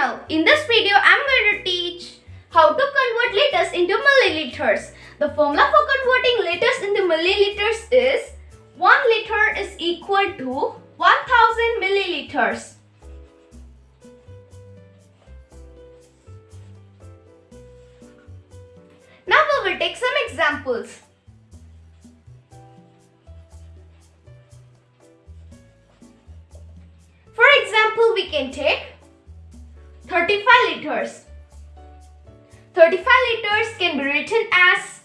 Channel. In this video, I'm going to teach how to convert liters into milliliters. The formula for converting liters into milliliters is 1 liter is equal to 1000 milliliters. Now we will take some examples. For example, we can take 35 liters. 35 liters can be written as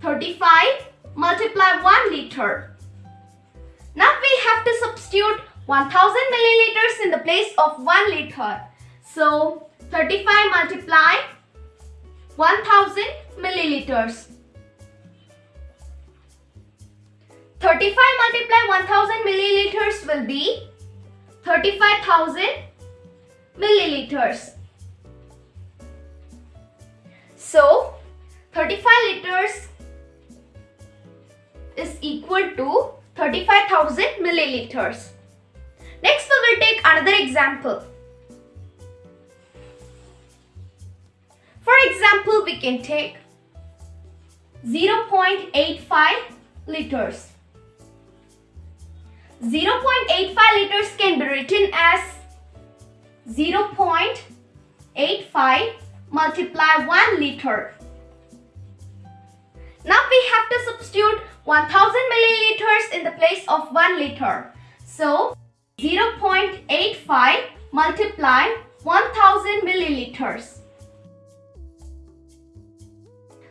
35 multiply 1 liter. Now we have to substitute 1000 milliliters in the place of 1 liter. So 35 multiply 1000 milliliters. 35 multiply 1000 milliliters will be 35,000 milliliters. So, 35 liters is equal to 35,000 milliliters. Next, we will take another example. For example, we can take 0.85 liters. 0.85 liters can be written as 0.85 multiply 1 liter. Now we have to substitute 1000 milliliters in the place of 1 liter. So 0.85 multiply 1000 milliliters.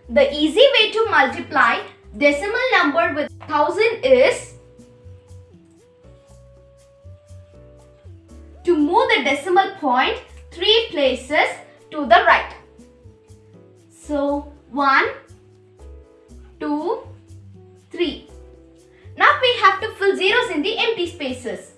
The easy way to multiply decimal number with 1000 is move the decimal point 3 places to the right. So 1, 2, 3. Now we have to fill zeros in the empty spaces.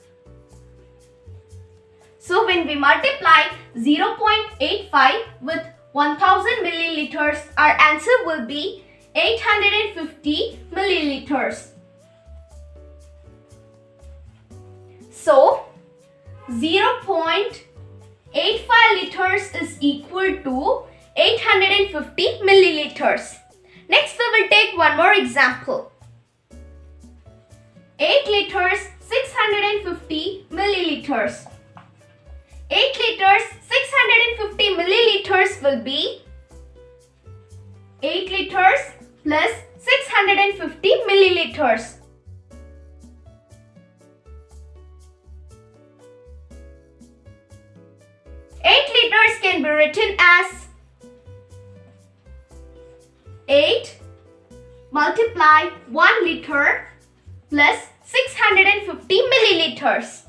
So when we multiply 0.85 with 1000 milliliters, our answer will be 850 milliliters. So 0.85 liters is equal to 850 milliliters. Next we will take one more example. 8 liters 650 milliliters. 8 liters 650 milliliters will be 8 liters plus 650 milliliters. 8 liters can be written as 8 multiply 1 liter plus 650 milliliters.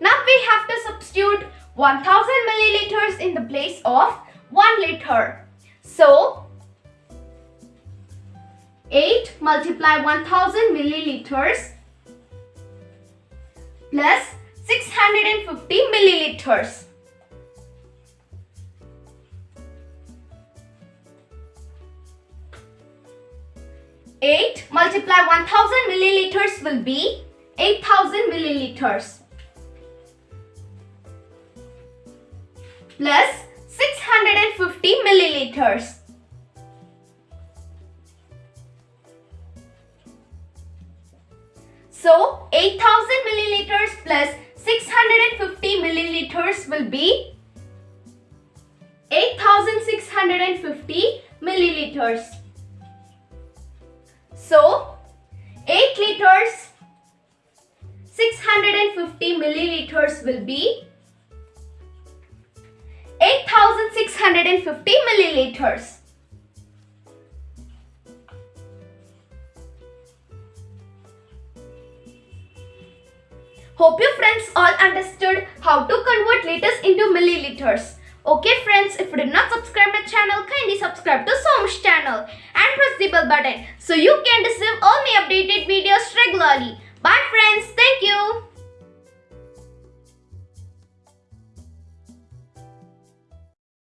Now we have to substitute 1000 milliliters in the place of 1 liter. So 8 multiply 1000 milliliters plus 650 milliliters. Eight multiply 1000 milliliters will be 8000 milliliters plus 650 milliliters. So 8000 milliliters plus 650 milliliters will be 8650 milliliters. So 8 liters 650 milliliters will be 8650 milliliters. Hope you friends all understood how to convert liters into milliliters. Okay friends, if you did not subscribe my channel, kindly subscribe to Somesh channel and press the bell button so you can receive all my updated videos regularly. Bye friends, thank you.